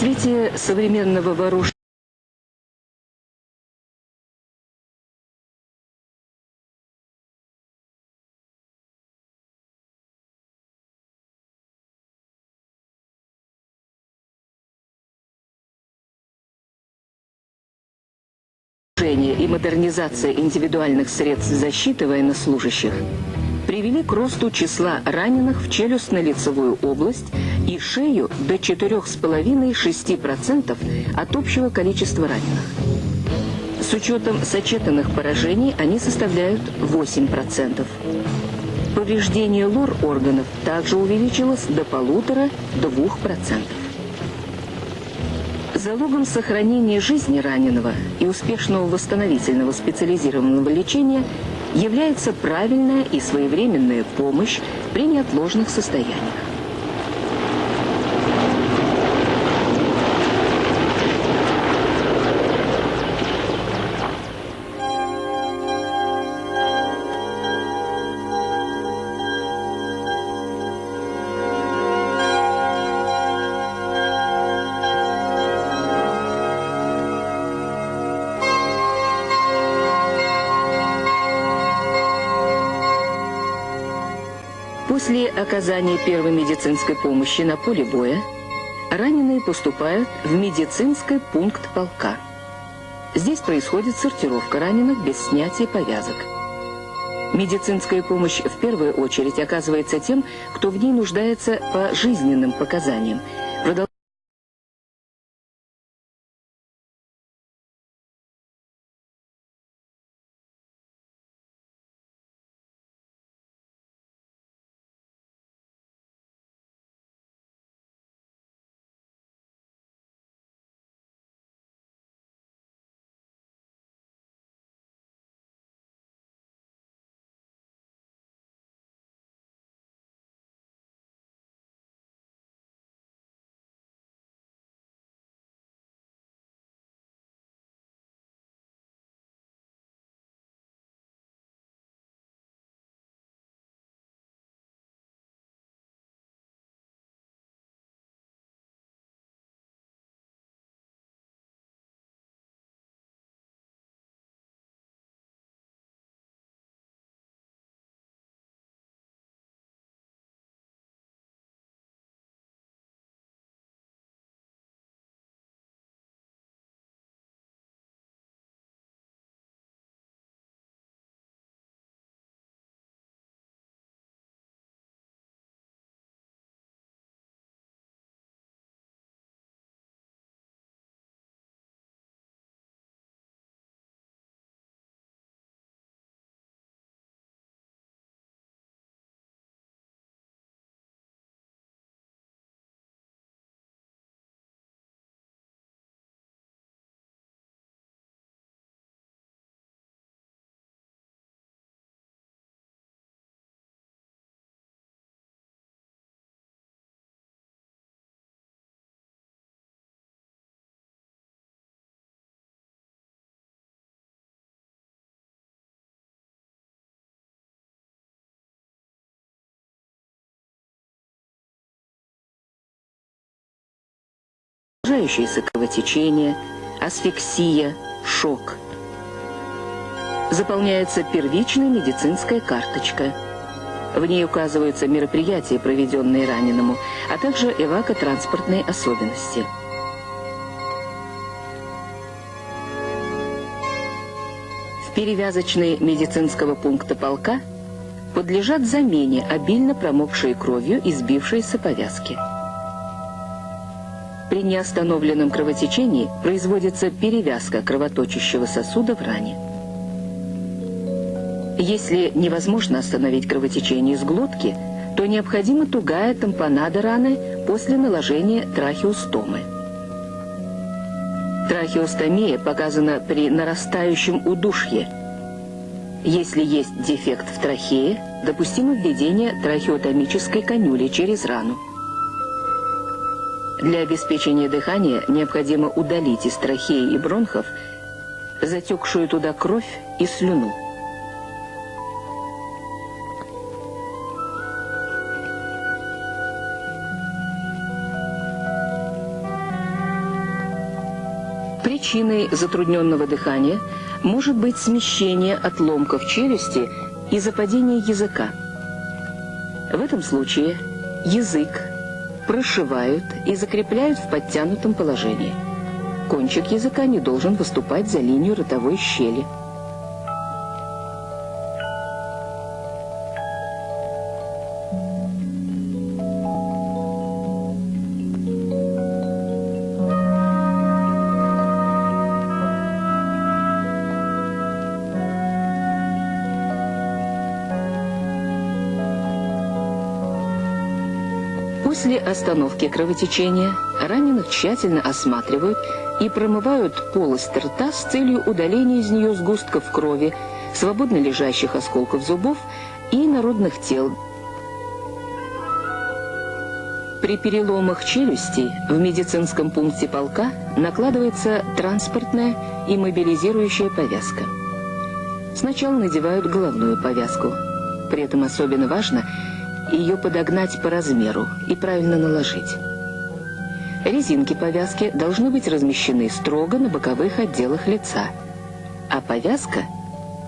Развитие современного вооружения. И модернизация индивидуальных средств защиты военнослужащих привели к росту числа раненых в челюстно-лицевую область и шею до 4,5-6% от общего количества раненых. С учетом сочетанных поражений они составляют 8%. Повреждение лор органов также увеличилось до полутора-двух процентов. Залогом сохранения жизни раненого и успешного восстановительного специализированного лечения является правильная и своевременная помощь при неотложных состояниях. После оказания первой медицинской помощи на поле боя раненые поступают в медицинский пункт полка. Здесь происходит сортировка раненых без снятия повязок. Медицинская помощь в первую очередь оказывается тем, кто в ней нуждается по жизненным показаниям. Продолжающееся кровотечение, асфиксия, шок. Заполняется первичная медицинская карточка. В ней указываются мероприятия, проведенные раненому, а также эвакотранспортные особенности. В перевязочной медицинского пункта полка подлежат замене обильно промокшие кровью и сбившиеся повязки. При неостановленном кровотечении производится перевязка кровоточащего сосуда в ране. Если невозможно остановить кровотечение из глотки, то необходима тугая тампонада раны после наложения трахеостомы. Трахеостомия показана при нарастающем удушье. Если есть дефект в трахее, допустимо введение трахеотомической канюли через рану. Для обеспечения дыхания необходимо удалить из трахеи и бронхов затекшую туда кровь и слюну. Причиной затрудненного дыхания может быть смещение отломков челюсти из-за падения языка. В этом случае язык прошивают и закрепляют в подтянутом положении. Кончик языка не должен выступать за линию ротовой щели. После остановки кровотечения раненых тщательно осматривают и промывают полость рта с целью удаления из нее сгустков крови, свободно лежащих осколков зубов и народных тел. При переломах челюсти в медицинском пункте полка накладывается транспортная и мобилизирующая повязка. Сначала надевают головную повязку. При этом особенно важно – ее подогнать по размеру и правильно наложить. Резинки повязки должны быть размещены строго на боковых отделах лица, а повязка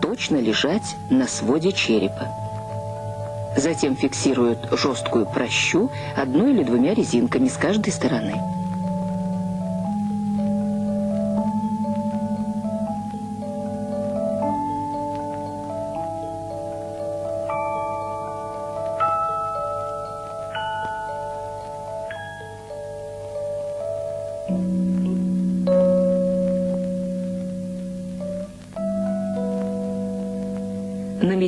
точно лежать на своде черепа. Затем фиксируют жесткую прощу одной или двумя резинками с каждой стороны.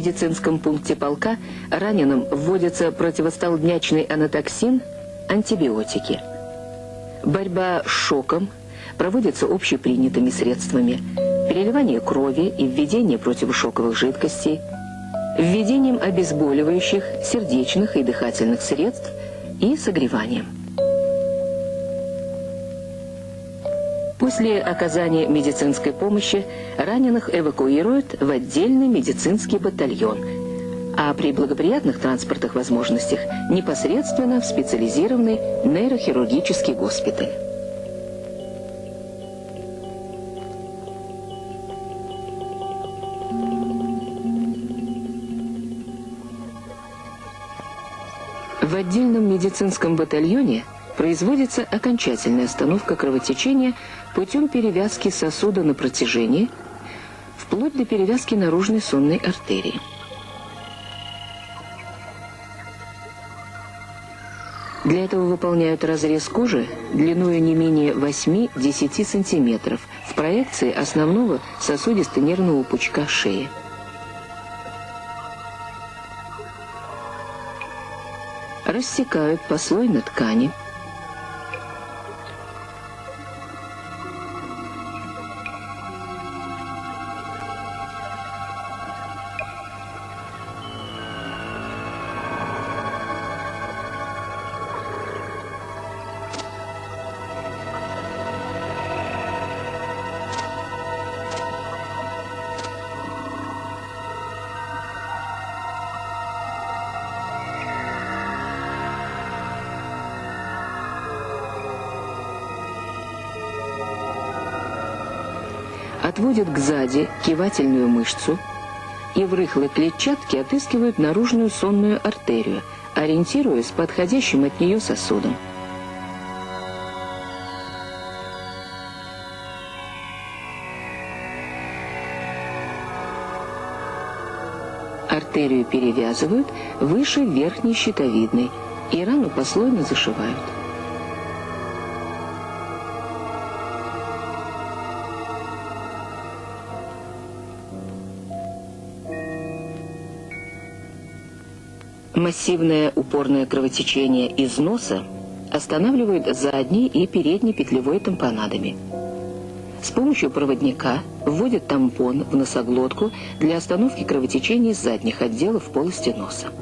Медицинском пункте полка раненым вводится противостолбнячный анатоксин, антибиотики. Борьба с шоком проводится общепринятыми средствами. Переливание крови и введение противошоковых жидкостей, введением обезболивающих, сердечных и дыхательных средств и согреванием. После оказания медицинской помощи раненых эвакуируют в отдельный медицинский батальон, а при благоприятных транспортных возможностях непосредственно в специализированный нейрохирургический госпиталь. В отдельном медицинском батальоне производится окончательная остановка кровотечения путем перевязки сосуда на протяжении, вплоть до перевязки наружной сонной артерии. Для этого выполняют разрез кожи длиной не менее 8-10 см в проекции основного сосудисто-нервного пучка шеи. Рассекают послойно ткани, отводят к сзади кивательную мышцу и в рыхлой клетчатке отыскивают наружную сонную артерию, ориентируясь подходящим от нее сосудом. Артерию перевязывают выше верхней щитовидной и рану послойно зашивают. Массивное упорное кровотечение из носа останавливают задней и передней петлевой тампонадами. С помощью проводника вводят тампон в носоглотку для остановки кровотечения из задних отделов полости носа.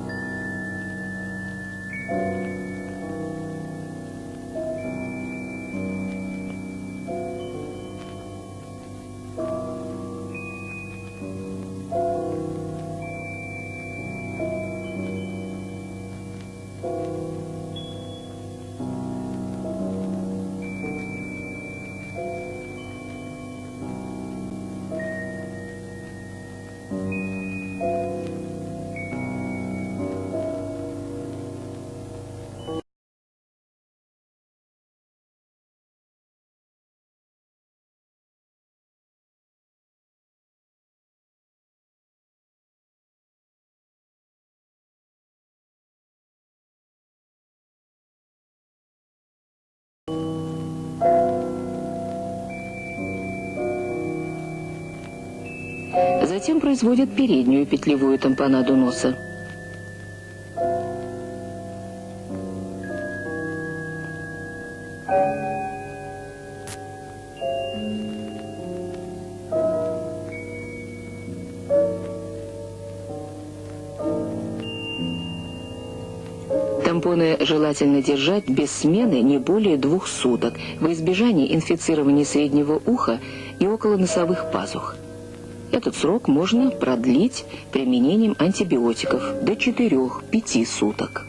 Затем производят переднюю петлевую тампонаду носа. Тампоны желательно держать без смены не более двух суток во избежание инфицирования среднего уха и около носовых пазух. Этот срок можно продлить применением антибиотиков до 4-5 суток.